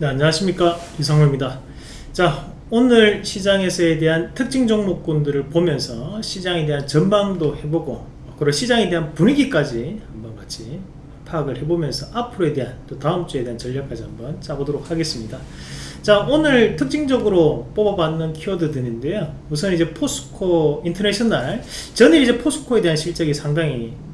네, 안녕하십니까. 이상호입니다. 자 오늘 시장에서에 대한 특징 종목군들을 보면서 시장에 대한 전망도 해보고 그리고 시장에 대한 분위기까지 한번 같이 파악을 해보면서 앞으로에 대한 또 다음 주에 대한 전략까지 한번 짜보도록 하겠습니다. 자 오늘 특징적으로 뽑아봤는 키워드들인데요. 우선 이제 포스코 인터내셔널. 전에 이제 포스코에 대한 실적이 상당히 어,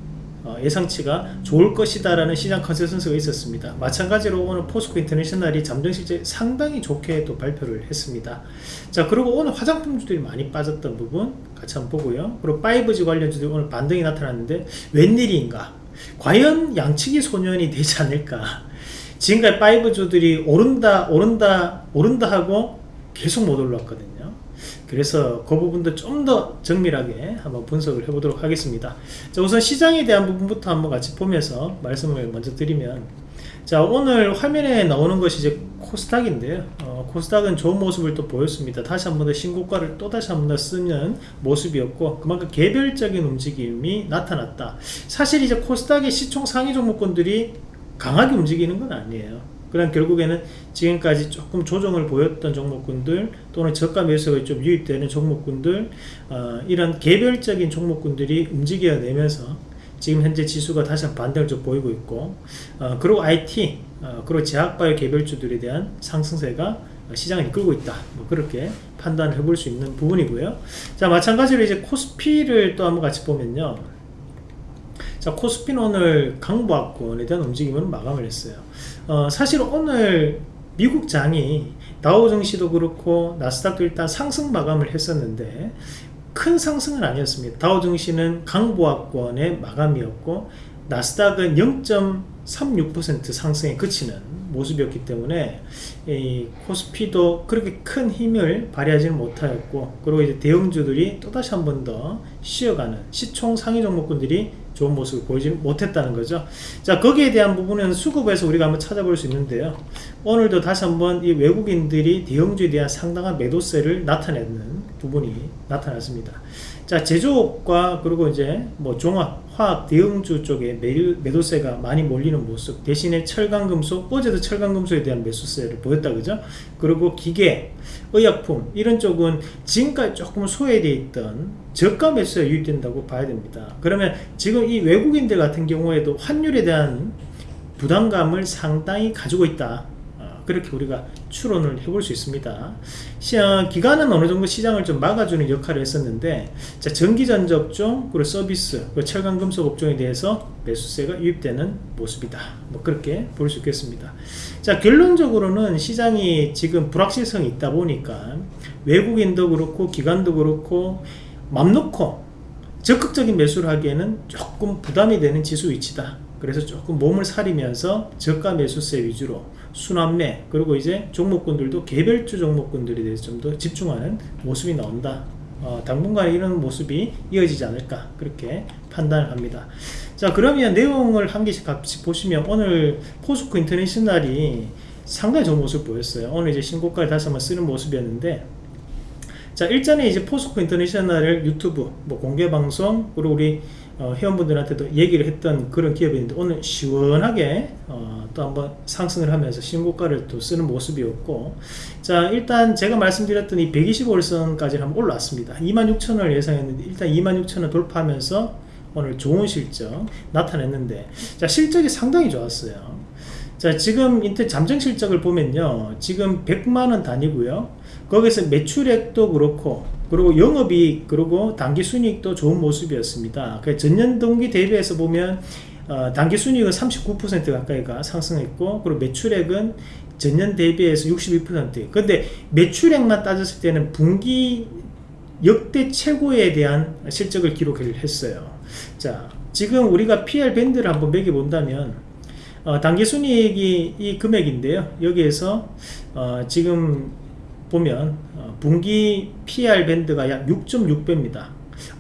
예상치가 좋을 것이다 라는 시장 컨센서스가 있었습니다. 마찬가지로 오늘 포스코 인터내셔널이 잠정실적 상당히 좋게 또 발표를 했습니다. 자 그리고 오늘 화장품주들이 많이 빠졌던 부분 같이 한번 보고요. 그리고 5G 관련주들이 오늘 반등이 나타났는데 웬일인가? 과연 양치기 소년이 되지 않을까? 지금까지 5주들이 오른다 오른다 오른다 하고 계속 못 올랐거든요 그래서 그 부분도 좀 더 정밀하게 한번 분석을 해보도록 하겠습니다. 자 우선 시장에 대한 부분부터 한번 같이 보면서 말씀을 먼저 드리면 자 오늘 화면에 나오는 것이 이제 코스닥인데요. 어, 코스닥은 좋은 모습을 또 보였습니다. 다시 한 번 더 신고가를 또 다시 한 번 더 쓰는 모습이었고 그만큼 개별적인 움직임이 나타났다. 사실 이제 코스닥의 시총 상위 종목군들이 강하게 움직이는 건 아니에요 그럼 결국에는 지금까지 조금 조정을 보였던 종목군들 또는 저가 매수가 좀 유입되는 종목군들 어, 이런 개별적인 종목군들이 움직여 내면서 지금 현재 지수가 다시 한 반등을 좀 보이고 있고 어, 그리고 IT 어, 그리고 제약바이오 개별주들에 대한 상승세가 시장을 이끌고 있다. 뭐 그렇게 판단을 해볼 수 있는 부분이고요. 자 마찬가지로 이제 코스피를 또 한번 같이 보면요 자 코스피는 오늘 강보합권에 대한 움직임을 마감을 했어요. 어, 사실 오늘 미국 장이 다우증시도 그렇고 나스닥도 일단 상승 마감을 했었는데 큰 상승은 아니었습니다. 다우증시는 강보합권의 마감이었고 나스닥은 0.36% 상승에 그치는 모습이었기 때문에 이 코스피도 그렇게 큰 힘을 발휘하지는 못하였고 그리고 이제 대형주들이 또다시 한 번 더 쉬어가는 시총 상위 종목군들이 좋은 모습을 보이지 못했다는 거죠. 자 거기에 대한 부분은 수급에서 우리가 한번 찾아볼 수 있는데요. 오늘도 다시 한번 이 외국인들이 대형주에 대한 상당한 매도세를 나타내는 부분이 나타났습니다. 자 제조업과 그리고 이제 뭐 종합 화학 대응주 쪽에 매도, 세가 많이 몰리는 모습 대신에 철강금속 어제도 철강금속에 대한 매수세를 보였다 그죠? 그리고 기계 의약품 이런 쪽은 지금까지 조금 소외되어 있던 저가 매수가 유입된다고 봐야 됩니다. 그러면 지금 이 외국인들 같은 경우에도 환율에 대한 부담감을 상당히 가지고 있다. 그렇게 우리가 추론을 해볼 수 있습니다. 시장, 기간은 어느 정도 시장을 좀 막아주는 역할을 했었는데 자, 전기전접종 그리고 서비스 그리고 철강금속 업종에 대해서 매수세가 유입되는 모습이다. 뭐 그렇게 볼 수 있겠습니다. 자 결론적으로는 시장이 지금 불확실성이 있다 보니까 외국인도 그렇고 기관도 그렇고 맘 놓고 적극적인 매수를 하기에는 조금 부담이 되는 지수 위치다. 그래서 조금 몸을 사리면서 저가 매수세 위주로 순환매 그리고 이제 종목군들도 개별주 종목군들에 대해서 좀 더 집중하는 모습이 나온다. 어, 당분간 이런 모습이 이어지지 않을까 그렇게 판단을 합니다. 자 그러면 내용을 한 개씩 같이 보시면 오늘 포스코 인터내셔널이 상당히 좋은 모습 보였어요. 오늘 이제 신고가를 다시 한번 쓰는 모습이었는데 자 일전에 이제 포스코 인터내셔널을 유튜브 뭐 공개 방송 그리고 우리 어, 회원분들한테도 얘기를 했던 그런 기업인데 오늘 시원하게 어, 또 한번 상승을 하면서 신고가를 또 쓰는 모습이었고 자 일단 제가 말씀드렸던 이 125일선까지 한번 올라왔습니다. 26,000원을 예상했는데 일단 26,000원 돌파하면서 오늘 좋은 실적 나타냈는데 자 실적이 상당히 좋았어요. 자 지금 인터 잠정 실적을 보면요. 지금 100만원 단위고요 거기서 매출액도 그렇고 그리고 영업이익 그리고 당기순이익도 좋은 모습이었습니다. 그 전년 동기 대비해서 보면 어, 당기순이익은 39% 가까이가 상승했고 그리고 매출액은 전년 대비해서 62% 근데 매출액만 따졌을 때는 분기 역대 최고에 대한 실적을 기록을 했어요. 자 지금 우리가 PR 밴드를 한번 매겨 본다면 어, 당기순이익이 이 금액인데요. 여기에서 어, 지금 보면 어, 분기 PR 밴드가 약 6.6배입니다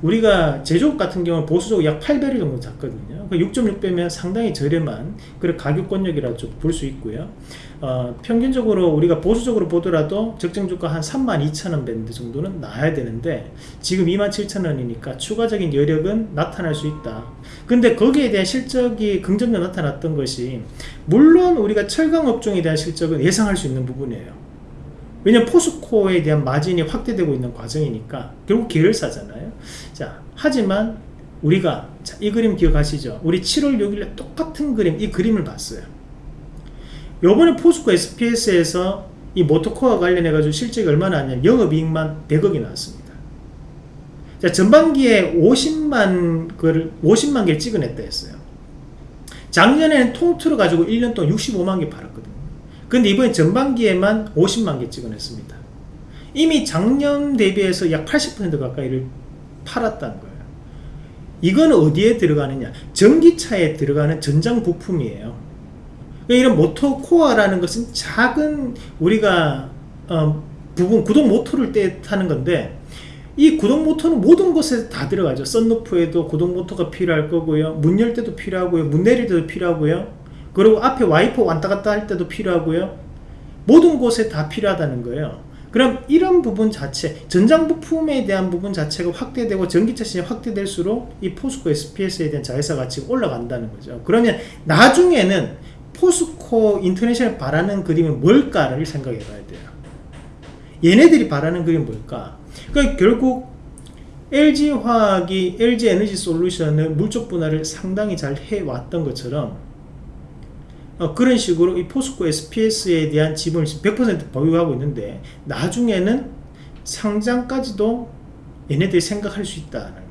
우리가 제조업 같은 경우는 보수적으로 약 8배를 정도 잡거든요. 6.6배면 상당히 저렴한 그런 가격권력이라 좀 볼 수 있고요. 어, 평균적으로 우리가 보수적으로 보더라도 적정 주가 한 32,000원 밴드 정도는 나야 되는데 지금 27,000원이니까 추가적인 여력은 나타날 수 있다. 근데 거기에 대한 실적이 긍정적 나타났던 것이 물론 우리가 철강 업종에 대한 실적은 예상할 수 있는 부분이에요. 왜냐면 포스코에 대한 마진이 확대되고 있는 과정이니까 결국 계열사잖아요. 자, 하지만 우리가 자, 이 그림 기억하시죠? 우리 7월 6일에 똑같은 그림, 이 그림을 봤어요. 요번에 포스코 SPS에서 이 모토코어 관련해 가지고 실적이 얼마나 나냐면 영업이익만 100억이 나왔습니다. 자, 전반기에 50만 그 50만 개를 찍어냈다 했어요. 작년에는 통틀어 가지고 1년 동안 65만 개 팔았거든요. 근데 이번에 전반기에만 50만 개 찍어냈습니다. 이미 작년 대비해서 약 80% 가까이를 팔았다는 거예요. 이건 어디에 들어가느냐? 전기차에 들어가는 전장 부품이에요. 이런 모터 코어라는 것은 작은 우리가 어, 부분 구동 모터를 뜻하는 건데 이 구동 모터는 모든 곳에 다 들어가죠 썬루프에도 구동 모터가 필요할 거고요 문 열 때도 필요하고요 문 내릴 때도 필요하고요 그리고 앞에 와이퍼 왔다 갔다 할 때도 필요하고요 모든 곳에 다 필요하다는 거예요 그럼 이런 부분 자체 전장 부품에 대한 부분 자체가 확대되고 전기차 시장이 확대될수록 이 포스코 SPS에 대한 자회사 가치가 올라간다는 거죠 그러면 나중에는 포스코 인터내셔널 바라는 그림은 뭘까를 생각해 봐야 돼요. 얘네들이 바라는 그림은 뭘까? 그러니까 결국 LG화학이 LG에너지 솔루션을 물적 분할을 상당히 잘 해왔던 것처럼 어, 그런 식으로 이 포스코 SPS에 대한 지분을 100% 보유하고 있는데 나중에는 상장까지도 얘네들이 생각할 수 있다는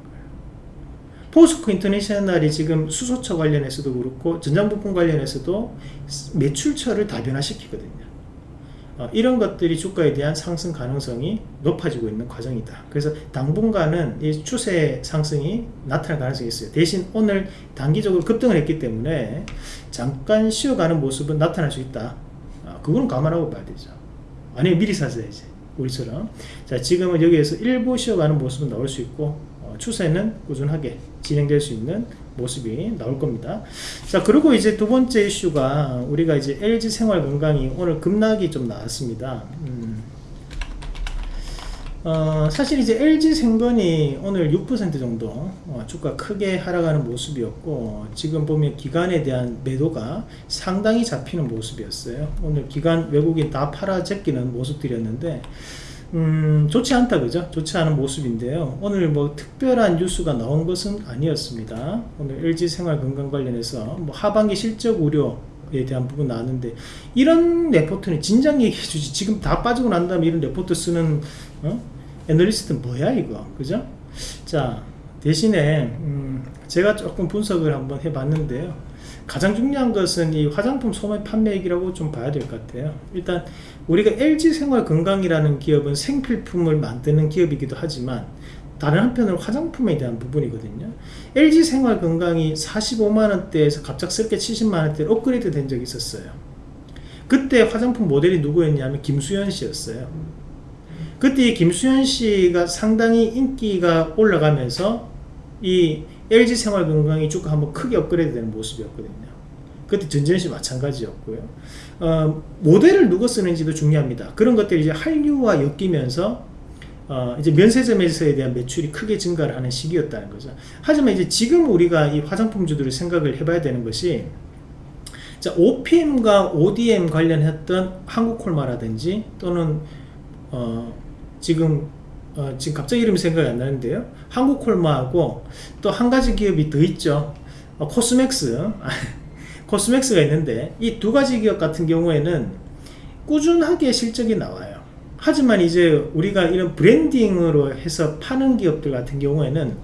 포스코 인터내셔널이 지금 수소차 관련해서도 그렇고 전장부품 관련해서도 매출처를 다변화시키거든요. 어, 이런 것들이 주가에 대한 상승 가능성이 높아지고 있는 과정이다. 그래서 당분간은 이 추세 상승이 나타날 가능성이 있어요. 대신 오늘 단기적으로 급등을 했기 때문에 잠깐 쉬어가는 모습은 나타날 수 있다. 어, 그거는 감안하고 봐야 되죠. 아니 미리 사셔야지. 우리처럼. 자, 지금은 여기에서 일부 쉬어가는 모습은 나올 수 있고 어, 추세는 꾸준하게 진행될 수 있는 모습이 나올 겁니다. 자, 그리고 이제 두 번째 이슈가 우리가 이제 LG 생활 건강이 오늘 급락이 좀 나왔습니다. 음. 어, 사실 이제 LG 생건이 오늘 6% 정도 어, 주가 크게 하락하는 모습이었고 지금 보면 기관에 대한 매도가 상당히 잡히는 모습이었어요. 오늘 기관 외국인 다 팔아 제끼는 모습들이었는데 음, 좋지 않다 그죠? 좋지 않은 모습인데요. 오늘 뭐 특별한 뉴스가 나온 것은 아니었습니다. 오늘 LG생활 건강 관련해서 뭐 하반기 실적 우려에 대한 부분 나왔는데 이런 레포트는 진작 얘기해 주지. 지금 다 빠지고 난 다음에 이런 레포트 쓰는 어? 애널리스트 뭐야 이거? 그죠? 자 대신에 음, 제가 조금 분석을 한번 해봤는데요 가장 중요한 것은 이 화장품 소매 판매액이라고 좀 봐야 될 것 같아요. 일단 우리가 LG생활건강이라는 기업은 생필품을 만드는 기업이기도 하지만 다른 한편으로 화장품에 대한 부분이거든요. LG생활건강이 45만원대에서 갑작스럽게 70만원대로 업그레이드 된 적이 있었어요. 그때 화장품 모델이 누구였냐면 김수현 씨였어요. 그때 김수현 씨가 상당히 인기가 올라가면서 이 LG 생활건강이 주가 한번 크게 업그레이드 되는 모습이었거든요. 그때 전전시 마찬가지였고요. 어, 모델을 누가 쓰는지도 중요합니다. 그런 것들이 이제 한류와 엮이면서 어, 이제 면세점에서에 대한 매출이 크게 증가를 하는 시기였다는 거죠. 하지만 이제 지금 우리가 이 화장품주들을 생각을 해봐야 되는 것이 자, OPM과 ODM 관련했던 한국콜마라든지 또는 어, 지금 어, 지금 갑자기 이름이 생각이 안 나는데요. 한국콜마하고 또 한 가지 기업이 더 있죠. 어, 코스맥스. 코스맥스가 있는데 이 두 가지 기업 같은 경우에는 꾸준하게 실적이 나와요. 하지만 이제 우리가 이런 브랜딩으로 해서 파는 기업들 같은 경우에는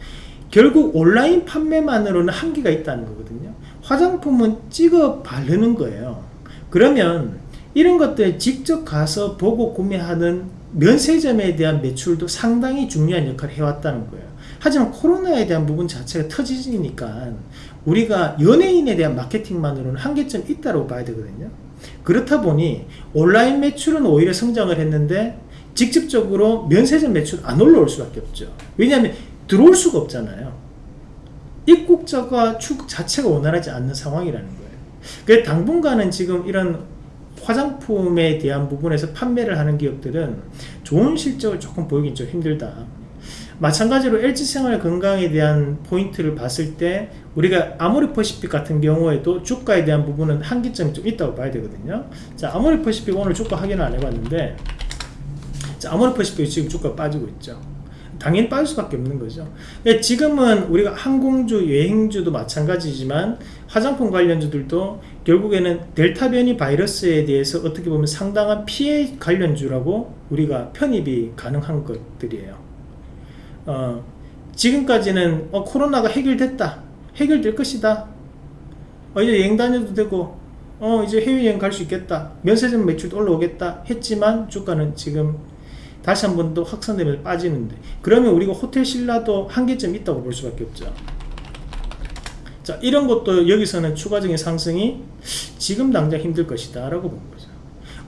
결국 온라인 판매만으로는 한계가 있다는 거거든요. 화장품은 찍어 바르는 거예요. 그러면 이런 것들 직접 가서 보고 구매하는 면세점에 대한 매출도 상당히 중요한 역할을 해왔다는 거예요. 하지만 코로나에 대한 부분 자체가 터지니까 우리가 연예인에 대한 마케팅만으로는 한계점이 있다고 봐야 되거든요. 그렇다 보니 온라인 매출은 오히려 성장을 했는데 직접적으로 면세점 매출 안 올라올 수밖에 없죠. 왜냐하면 들어올 수가 없잖아요. 입국자가 출국 자체가 원활하지 않는 상황이라는 거예요. 그 당분간은 지금 이런 화장품에 대한 부분에서 판매를 하는 기업들은 좋은 실적을 조금 보이긴 좀 힘들다. 마찬가지로 LG생활 건강에 대한 포인트를 봤을 때 우리가 아모리퍼시픽 같은 경우에도 주가에 대한 부분은 한계점이 좀 있다고 봐야 되거든요. 자 아모리퍼시픽 오늘 주가 확인을 안 해봤는데 자 아모리퍼시픽 지금 주가 빠지고 있죠. 당연히 빠질 수밖에 없는 거죠. 예, 지금은 우리가 항공주 여행주도 마찬가지지만 화장품 관련주들도 결국에는 델타 변이 바이러스에 대해서 어떻게 보면 상당한 피해 관련주라고 우리가 편입이 가능한 것들이에요. 어, 지금까지는 어, 코로나가 해결됐다. 해결될 것이다. 어, 이제 여행 다녀도 되고 어 이제 해외여행 갈 수 있겠다. 면세점 매출도 올라오겠다 했지만 주가는 지금 다시 한 번 더 확산되면서 빠지는데 그러면 우리가 호텔 신라도 한계점 있다고 볼 수밖에 없죠 자 이런 것도 여기서는 추가적인 상승이 지금 당장 힘들 것이다 라고 본 거죠.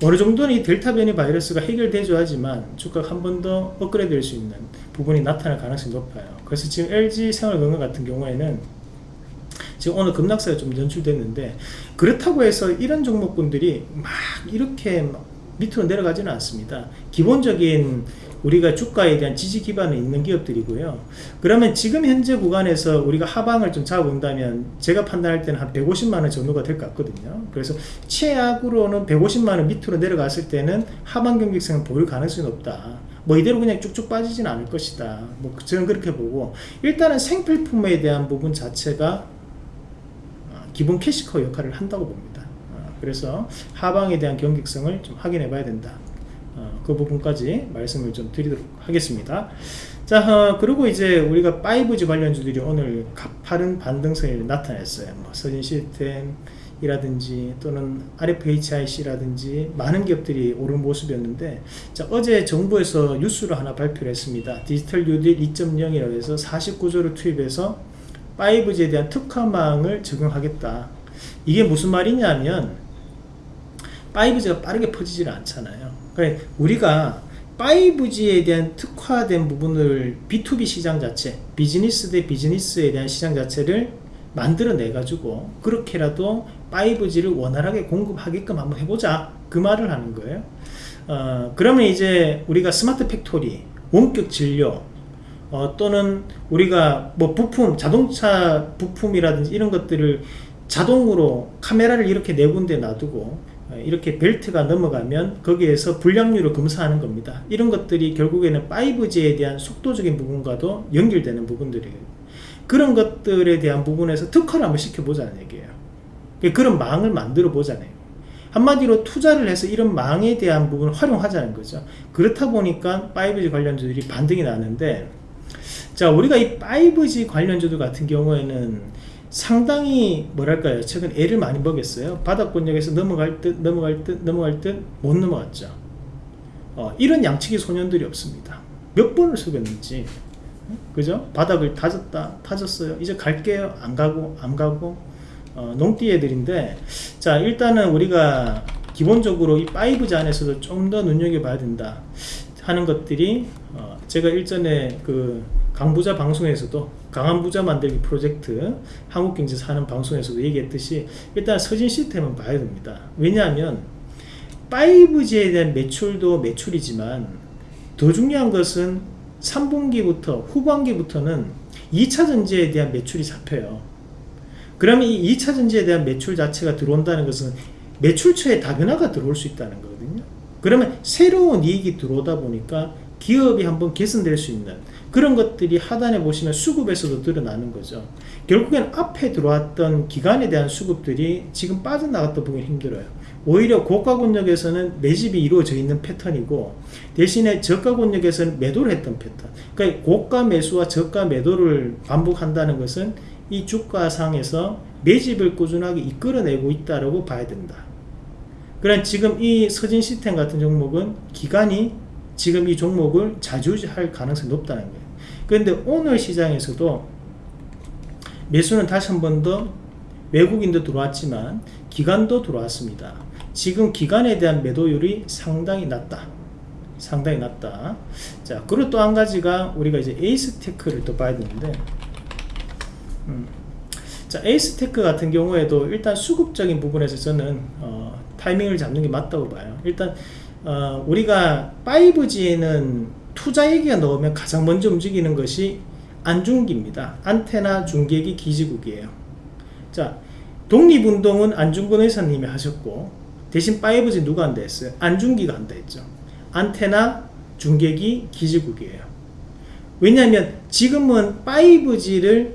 어느 정도는 이 델타 변이 바이러스가 해결되줘야지만 주가가 한 번 더 업그레이드 될 수 있는 부분이 나타날 가능성이 높아요. 그래서 지금 LG 생활건강 같은 경우에는 지금 오늘 급락세가 좀 연출됐는데 그렇다고 해서 이런 종목군들이 막 이렇게 밑으로 내려가지는 않습니다. 기본적인 우리가 주가에 대한 지지 기반이 있는 기업들이고요. 그러면 지금 현재 구간에서 우리가 하방을 좀 잡아본다면 제가 판단할 때는 한 150만원 정도가 될 것 같거든요. 그래서 최악으로는 150만원 밑으로 내려갔을 때는 하방 경직성을 보일 가능성이 높다. 뭐 이대로 그냥 쭉쭉 빠지진 않을 것이다. 뭐 저는 그렇게 보고 일단은 생필품에 대한 부분 자체가 어, 기본 캐시커 역할을 한다고 봅니다. 어, 그래서 하방에 대한 경직성을 좀 확인해 봐야 된다. 어, 그 부분까지 말씀을 좀 드리도록 하겠습니다 자 어, 그리고 이제 우리가 5G 관련주들이 오늘 가파른 반등세를 나타냈어요 뭐 서진 시스템 이라든지 또는 RFHIC라든지 많은 기업들이 오른 모습이었는데 자, 어제 정부에서 뉴스를 하나 발표를 했습니다. 디지털 뉴딜 2.0이라고 해서 49조를 투입해서 5G에 대한 특화망을 적용하겠다. 이게 무슨 말이냐면 5G가 빠르게 퍼지질 않잖아요. 그러니까 우리가 5G에 대한 특화된 부분을 B2B 시장 자체, 비즈니스 대 비즈니스에 대한 시장 자체를 만들어내 가지고 그렇게라도 5G를 원활하게 공급하게끔 한번 해보자 그 말을 하는 거예요 어, 그러면 이제 우리가 smart factory 원격 진료 어, 또는 우리가 뭐 부품 자동차 부품이라든지 이런 것들을 자동으로 카메라를 이렇게 네 군데 놔두고 어, 이렇게 벨트가 넘어가면 거기에서 불량률을 검사하는 겁니다. 이런 것들이 결국에는 5G에 대한 속도적인 부분과도 연결되는 부분들이에요. 그런 것들에 대한 부분에서 특화를 한번 시켜보자는 얘기예요. 그런 망을 만들어 보자네요. 한마디로 투자를 해서 이런 망에 대한 부분을 활용하자는 거죠. 그렇다 보니까 5G 관련주들이 반등이 나는데 자 우리가 이 5G 관련주들 같은 경우에는 상당히 뭐랄까요? 최근 애를 많이 먹였어요. 바닥권역에서 넘어갈 듯 넘어갈 듯 넘어갈 듯 못 넘어갔죠. 어, 이런 양측의 소년들이 없습니다. 몇 번을 속였는지. 그죠? 바닥을 다졌다 타졌어요. 이제 갈게요. 안 가고 안 가고. 어, 농띠 애들인데. 자 일단은 우리가 기본적으로 이 5G 안에서도 좀 더 눈여겨봐야 된다 하는 것들이 어, 제가 일전에 그 강부자 방송에서도 강한 부자 만들기 프로젝트 한국경제사 하는 방송에서도 얘기했듯이 일단 서진 시스템은 봐야 됩니다. 왜냐하면 5G에 대한 매출도 매출이지만 더 중요한 것은 3분기부터 후반기부터는 2차 전지에 대한 매출이 잡혀요. 그러면 이 2차 전지에 대한 매출 자체가 들어온다는 것은 매출처에 다변화가 들어올 수 있다는 거거든요. 그러면 새로운 이익이 들어오다 보니까 기업이 한번 개선될 수 있는 그런 것들이 하단에 보시면 수급에서도 드러나는 거죠. 결국엔 앞에 들어왔던 기간에 대한 수급들이 지금 빠져나갔다 보기 힘들어요. 오히려 고가 권역에서는 매집이 이루어져 있는 패턴이고 대신에 저가 권역에서는 매도를 했던 패턴. 그러니까 고가 매수와 저가 매도를 반복한다는 것은 이 주가상에서 매집을 꾸준하게 이끌어내고 있다고 봐야 된다. 그러나 지금 이 서진 시스템 같은 종목은 기간이 지금 이 종목을 자주 할 가능성이 높다는 거예요 그런데 오늘 시장에서도 매수는 다시 한 번 더 외국인도 들어왔지만 기관도 들어왔습니다 지금 기관에 대한 매도율이 상당히 낮다 상당히 낮다. 자, 그리고 또 한 가지가 우리가 이제 에이스테크를 또 봐야 되는데, 음. 자, 에이스테크 같은 경우에도 일단 수급적인 부분에서 저는 어, 타이밍을 잡는 게 맞다고 봐요. 일단 어, 우리가 5G에는 투자 얘기가 나오면 가장 먼저 움직이는 것이 안중기입니다. 안테나 중계기 기지국이에요. 자, 독립운동은 안중근 의사님이 하셨고 대신 5G 누가 한다 했어요? 안중기가 한다 했죠. 안테나 중계기 기지국이에요. 왜냐하면 지금은 5G를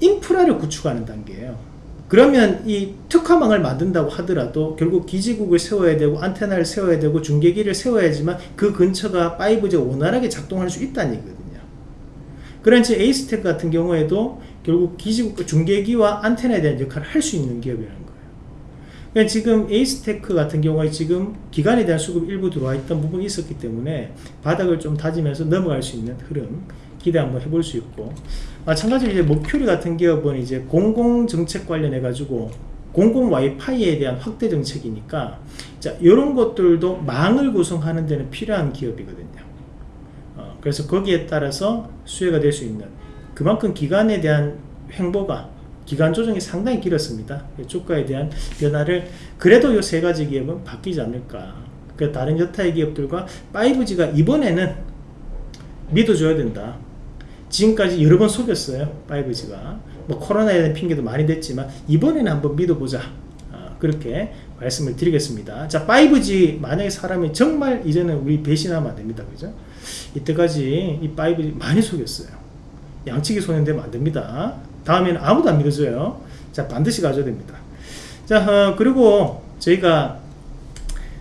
인프라를 구축하는 단계예요. 그러면 이 특화망을 만든다고 하더라도 결국 기지국을 세워야 되고 안테나를 세워야 되고 중계기를 세워야지만 그 근처가 5G가 원활하게 작동할 수 있다는 얘기거든요. 그런지 에이스텍 같은 경우에도 결국 기지국 중계기와 안테나에 대한 역할을 할 수 있는 기업이라는 거예요. 그러니까 지금 에이스테크 같은 경우에 지금 기관에 대한 수급 일부 들어와 있던 부분이 있었기 때문에 바닥을 좀 다지면서 넘어갈 수 있는 흐름 기대 한번 해볼 수 있고 마찬가지로 이제 머큐리 같은 기업은 이제 공공 정책 관련해 가지고 공공 와이파이에 대한 확대 정책이니까 자 이런 것들도 망을 구성하는 데는 필요한 기업이거든요. 어, 그래서 거기에 따라서 수혜가 될 수 있는 그만큼 기간에 대한 횡보가 기간 조정이 상당히 길었습니다. 주가에 대한 변화를 그래도 이 세 가지 기업은 바뀌지 않을까. 그 다른 여타의 기업들과 5G가 이번에는 믿어줘야 된다. 지금까지 여러 번 속였어요. 5G가. 뭐 코로나에 대한 핑계도 많이 됐지만 이번에는 한번 믿어보자. 아, 그렇게 말씀을 드리겠습니다. 자, 5G 만약에 사람이 정말 이제는 우리 배신하면 안 됩니다. 그죠? 이때까지 이 5G 많이 속였어요. 양측이 손해되면 안 됩니다. 다음에는 아무도 안 믿어줘요. 자, 반드시 가져야 됩니다. 자, 어, 그리고 저희가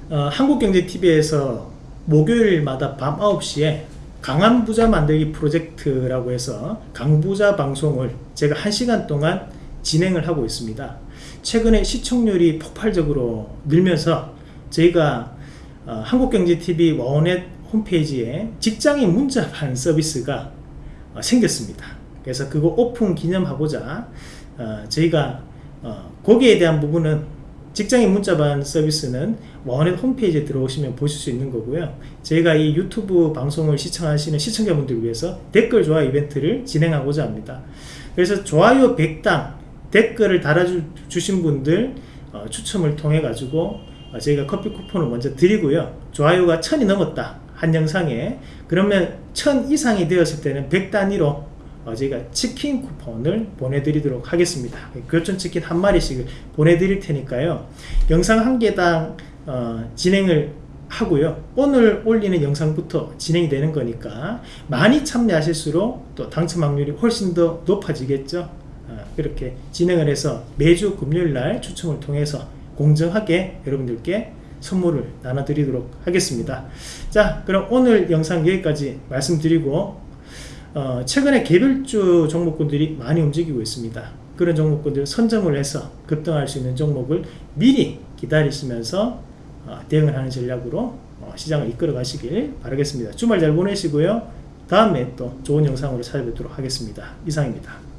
어, 한국경제TV에서 목요일마다 밤 9시에 강한 부자 만들기 프로젝트라고 해서 강부자 방송을 제가 1시간 동안 진행을 하고 있습니다. 최근에 시청률이 폭발적으로 늘면서 저희가 어, 한국경제TV 와원넷 홈페이지에 직장인 문자판 서비스가 어, 생겼습니다. 그래서 그거 오픈 기념하고자 어, 저희가 어, 거기에 대한 부분은 직장인 문자반 서비스는 원넷 홈페이지에 들어오시면 보실 수 있는 거고요. 저희가 이 유튜브 방송을 시청하시는 시청자분들을 위해서 댓글 좋아요 이벤트를 진행하고자 합니다. 그래서 좋아요 100당 댓글을 달아주신 분들 어, 추첨을 통해 가지고 어, 저희가 커피 쿠폰을 먼저 드리고요. 좋아요가 1000이 넘었다. 한 영상에 그러면 1000 이상이 되었을 때는 100 단위로 어, 저희가 치킨 쿠폰을 보내드리도록 하겠습니다. 교촌 치킨 한 마리씩 보내드릴 테니까요. 영상 한 개당 어, 진행을 하고요. 오늘 올리는 영상부터 진행이 되는 거니까 많이 참여하실수록 또 당첨 확률이 훨씬 더 높아지겠죠. 어, 그렇게 진행을 해서 매주 금요일 날 추첨을 통해서 공정하게 여러분들께 선물을 나눠드리도록 하겠습니다. 자, 그럼 오늘 영상 여기까지 말씀드리고 어, 최근에 개별주 종목군들이 많이 움직이고 있습니다. 그런 종목군들 선점을 해서 급등할 수 있는 종목을 미리 기다리시면서 어, 대응을 하는 전략으로 어, 시장을 이끌어 가시길 바라겠습니다. 주말 잘 보내시고요. 다음에 또 좋은 영상으로 찾아뵙도록 하겠습니다. 이상입니다.